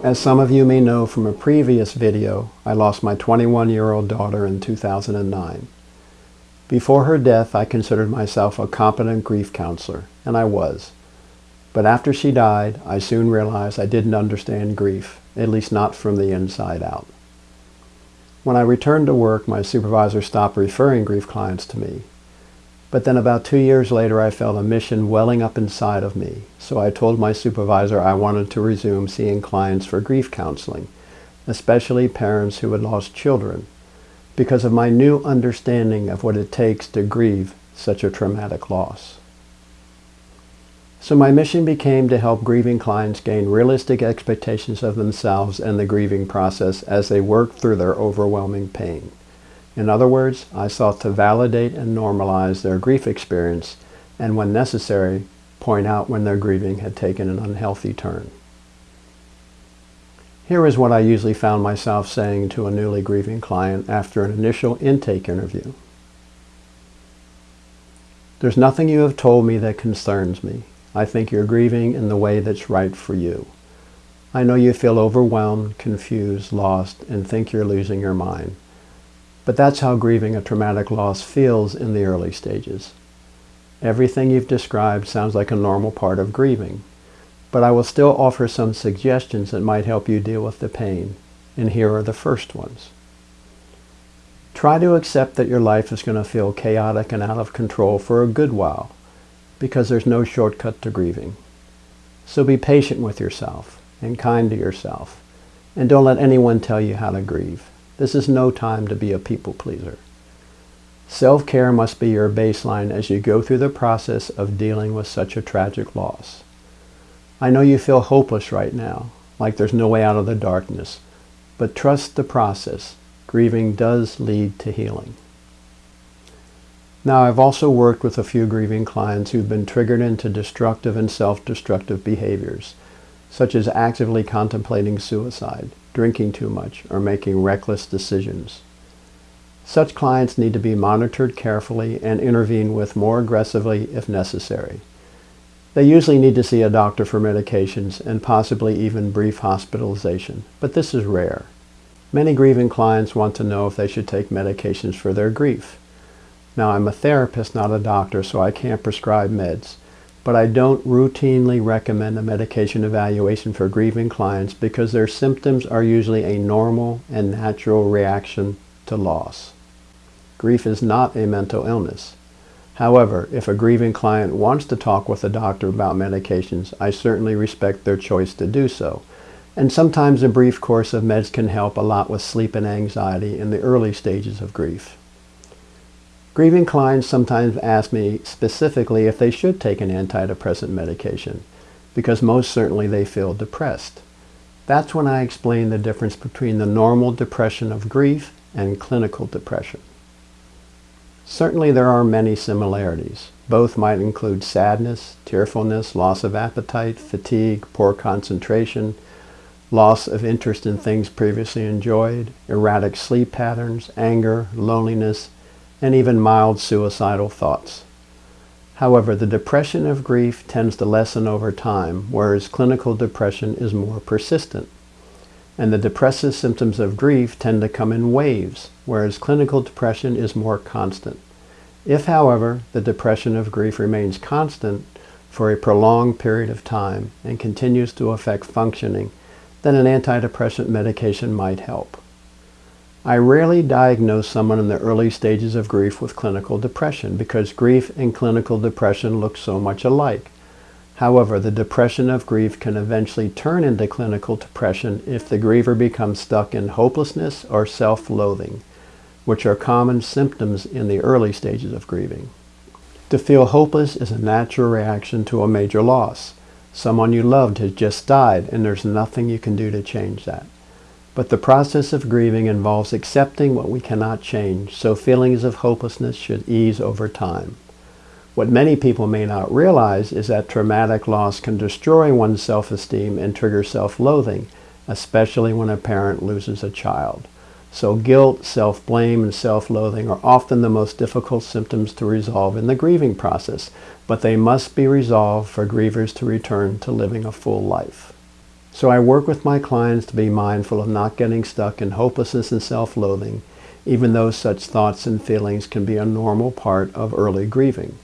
As some of you may know from a previous video, I lost my 21-year-old daughter in 2009. Before her death, I considered myself a competent grief counselor, and I was. But after she died, I soon realized I didn't understand grief, at least not from the inside out. When I returned to work, my supervisor stopped referring grief clients to me. But then about two years later, I felt a mission welling up inside of me. So I told my supervisor I wanted to resume seeing clients for grief counseling, especially parents who had lost children, because of my new understanding of what it takes to grieve such a traumatic loss. So my mission became to help grieving clients gain realistic expectations of themselves and the grieving process as they work through their overwhelming pain. In other words, I sought to validate and normalize their grief experience and when necessary, point out when their grieving had taken an unhealthy turn. Here is what I usually found myself saying to a newly grieving client after an initial intake interview. There's nothing you have told me that concerns me. I think you're grieving in the way that's right for you. I know you feel overwhelmed, confused, lost, and think you're losing your mind. But that's how grieving a traumatic loss feels in the early stages. Everything you've described sounds like a normal part of grieving, but I will still offer some suggestions that might help you deal with the pain, and here are the first ones. Try to accept that your life is going to feel chaotic and out of control for a good while because there's no shortcut to grieving. So be patient with yourself and kind to yourself. And don't let anyone tell you how to grieve. This is no time to be a people pleaser. Self-care must be your baseline as you go through the process of dealing with such a tragic loss. I know you feel hopeless right now, like there's no way out of the darkness, but trust the process. Grieving does lead to healing. Now, I've also worked with a few grieving clients who've been triggered into destructive and self-destructive behaviors, such as actively contemplating suicide, drinking too much, or making reckless decisions. Such clients need to be monitored carefully and intervene with more aggressively if necessary. They usually need to see a doctor for medications and possibly even brief hospitalization, but this is rare. Many grieving clients want to know if they should take medications for their grief. Now, I'm a therapist, not a doctor, so I can't prescribe meds. But I don't routinely recommend a medication evaluation for grieving clients because their symptoms are usually a normal and natural reaction to loss. Grief is not a mental illness. However, if a grieving client wants to talk with a doctor about medications, I certainly respect their choice to do so. And sometimes a brief course of meds can help a lot with sleep and anxiety in the early stages of grief. Grieving clients sometimes ask me specifically if they should take an antidepressant medication, because most certainly they feel depressed. That's when I explain the difference between the normal depression of grief and clinical depression. Certainly there are many similarities. Both might include sadness, tearfulness, loss of appetite, fatigue, poor concentration, loss of interest in things previously enjoyed, erratic sleep patterns, anger, loneliness, and even mild suicidal thoughts. However, the depression of grief tends to lessen over time, whereas clinical depression is more persistent. And the depressive symptoms of grief tend to come in waves, whereas clinical depression is more constant. If, however, the depression of grief remains constant for a prolonged period of time and continues to affect functioning, then an antidepressant medication might help. I rarely diagnose someone in the early stages of grief with clinical depression because grief and clinical depression look so much alike. However, the depression of grief can eventually turn into clinical depression if the griever becomes stuck in hopelessness or self-loathing, which are common symptoms in the early stages of grieving. To feel hopeless is a natural reaction to a major loss. Someone you loved has just died and there's nothing you can do to change that. But the process of grieving involves accepting what we cannot change, so feelings of hopelessness should ease over time. What many people may not realize is that traumatic loss can destroy one's self-esteem and trigger self-loathing, especially when a parent loses a child. So guilt, self-blame, and self-loathing are often the most difficult symptoms to resolve in the grieving process, but they must be resolved for grievers to return to living a full life. So I work with my clients to be mindful of not getting stuck in hopelessness and self-loathing, even though such thoughts and feelings can be a normal part of early grieving.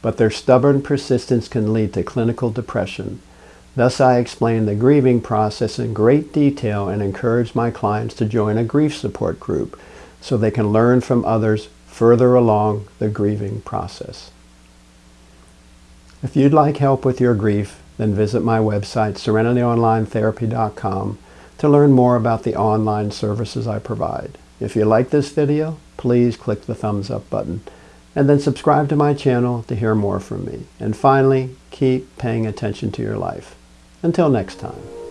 But their stubborn persistence can lead to clinical depression. Thus I explain the grieving process in great detail and encourage my clients to join a grief support group so they can learn from others further along the grieving process. If you'd like help with your grief, then visit my website, serenityonlinetherapy.com, to learn more about the online services I provide. If you like this video, please click the thumbs up button and then subscribe to my channel to hear more from me. And finally, keep paying attention to your life. Until next time.